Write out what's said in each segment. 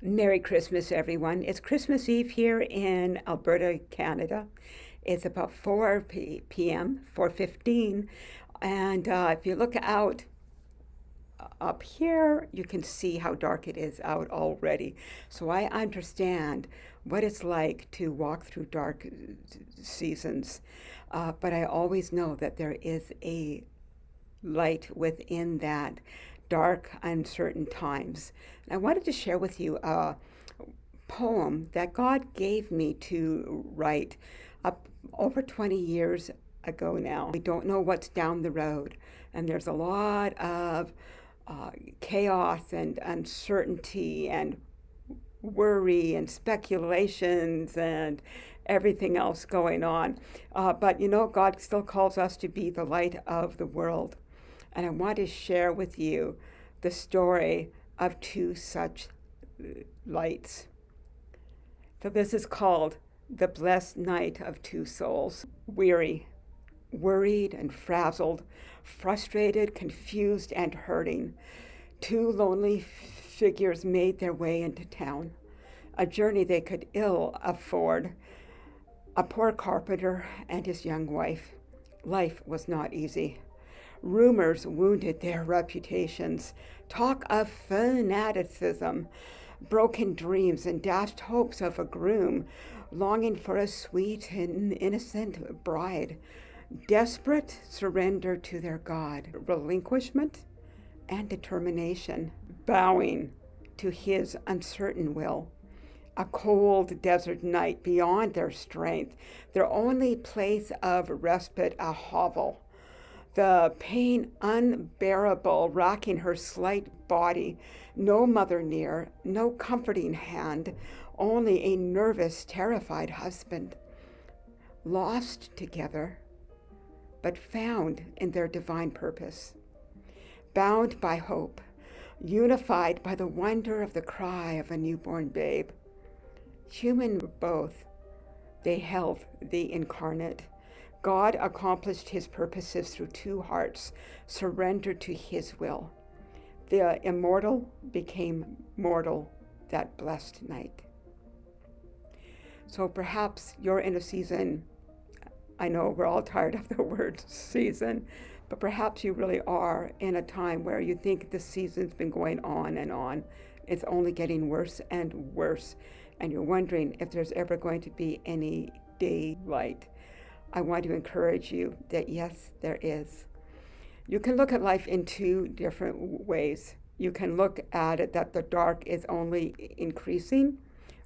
Merry Christmas, everyone. It's Christmas Eve here in Alberta, Canada. It's about 4 p.m., 4.15. And uh, if you look out uh, up here, you can see how dark it is out already. So I understand what it's like to walk through dark uh, seasons. Uh, but I always know that there is a light within that dark, uncertain times. And I wanted to share with you a poem that God gave me to write up over 20 years ago now. We don't know what's down the road, and there's a lot of uh, chaos and uncertainty and worry and speculations and everything else going on. Uh, but you know, God still calls us to be the light of the world. And I want to share with you the story of two such uh, lights. So this is called The Blessed Night of Two Souls. Weary, worried and frazzled, frustrated, confused, and hurting, two lonely figures made their way into town, a journey they could ill afford. A poor carpenter and his young wife. Life was not easy. Rumors wounded their reputations. Talk of fanaticism, broken dreams, and dashed hopes of a groom, longing for a sweet and innocent bride. Desperate surrender to their God, relinquishment and determination, bowing to his uncertain will. A cold desert night beyond their strength, their only place of respite a hovel the pain unbearable, rocking her slight body. No mother near, no comforting hand, only a nervous, terrified husband. Lost together, but found in their divine purpose. Bound by hope, unified by the wonder of the cry of a newborn babe. Human both, they held the incarnate God accomplished his purposes through two hearts surrendered to his will. The immortal became mortal that blessed night. So perhaps you're in a season, I know we're all tired of the word season, but perhaps you really are in a time where you think the season's been going on and on. It's only getting worse and worse, and you're wondering if there's ever going to be any daylight. I want to encourage you that yes, there is. You can look at life in two different ways. You can look at it that the dark is only increasing,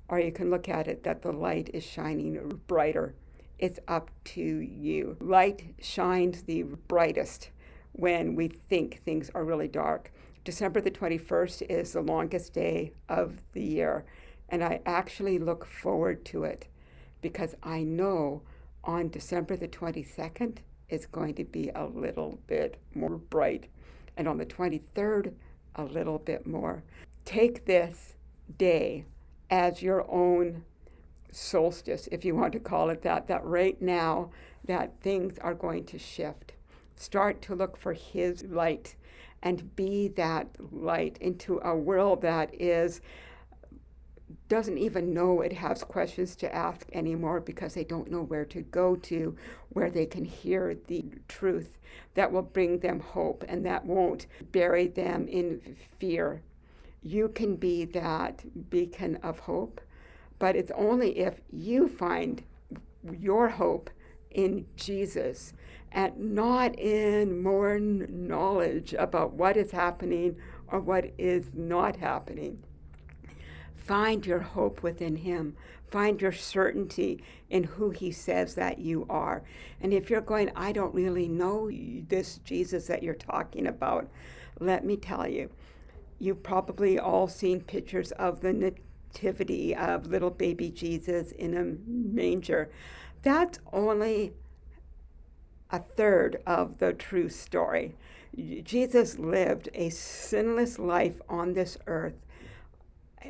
or you can look at it that the light is shining brighter. It's up to you. Light shines the brightest when we think things are really dark. December the 21st is the longest day of the year, and I actually look forward to it because I know on December the 22nd, it's going to be a little bit more bright. And on the 23rd, a little bit more. Take this day as your own solstice, if you want to call it that, that right now that things are going to shift. Start to look for his light and be that light into a world that is doesn't even know it has questions to ask anymore because they don't know where to go to where they can hear the truth that will bring them hope and that won't bury them in fear. You can be that beacon of hope, but it's only if you find your hope in Jesus and not in more knowledge about what is happening or what is not happening. Find your hope within Him. Find your certainty in who He says that you are. And if you're going, I don't really know this Jesus that you're talking about, let me tell you, you've probably all seen pictures of the nativity of little baby Jesus in a manger. That's only a third of the true story. Jesus lived a sinless life on this earth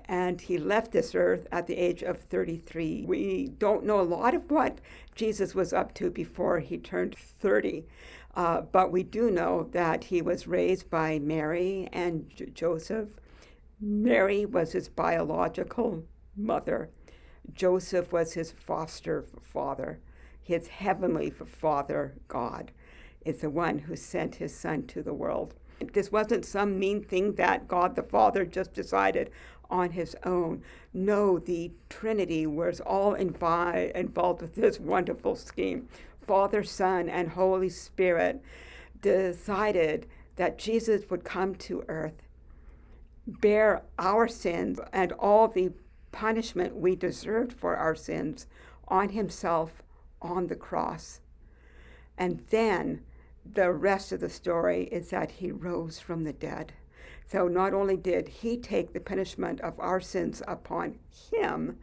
and he left this earth at the age of 33. We don't know a lot of what Jesus was up to before he turned 30, uh, but we do know that he was raised by Mary and J- Joseph, Mary was his biological mother. Joseph was his foster father. His heavenly father, God, is the one who sent his son to the world. This wasn't some mean thing that God the Father just decided on his own. No, the Trinity was all invi- involved with this wonderful scheme. Father, Son, and Holy Spirit decided that Jesus would come to earth, bear our sins and all the punishment we deserved for our sins on himself on the cross. And then the rest of the story is that he rose from the dead. So not only did he take the punishment of our sins upon him,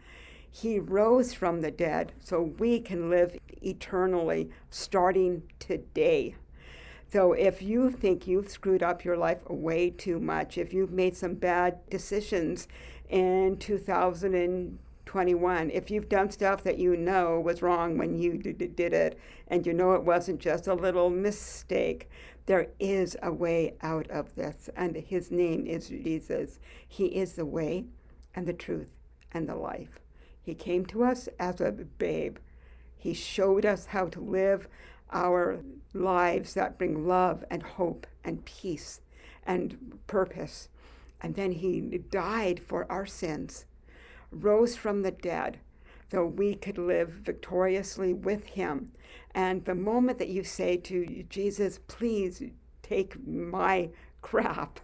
he rose from the dead so we can live eternally starting today. So if you think you've screwed up your life way too much, if you've made some bad decisions in 2021, if you've done stuff that you know was wrong when you did it, and you know it wasn't just a little mistake, there is a way out of this, and his name is Jesus. He is the way and the truth and the life. He came to us as a babe. He showed us how to live our lives that bring love and hope and peace and purpose. And then he died for our sins, rose from the dead, so we could live victoriously with him. And the moment that you say to Jesus, please take my crap,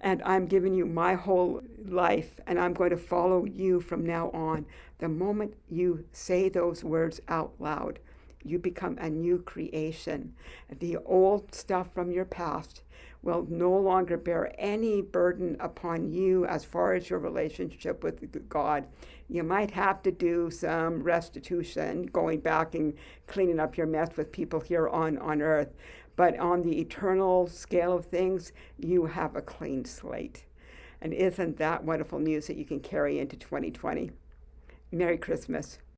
and I'm giving you my whole life, and I'm going to follow you from now on, the moment you say those words out loud, you become a new creation. The old stuff from your past will no longer bear any burden upon you as far as your relationship with God. You might have to do some restitution, going back and cleaning up your mess with people here on, on earth. But on the eternal scale of things, you have a clean slate. And isn't that wonderful news that you can carry into 2020? Merry Christmas.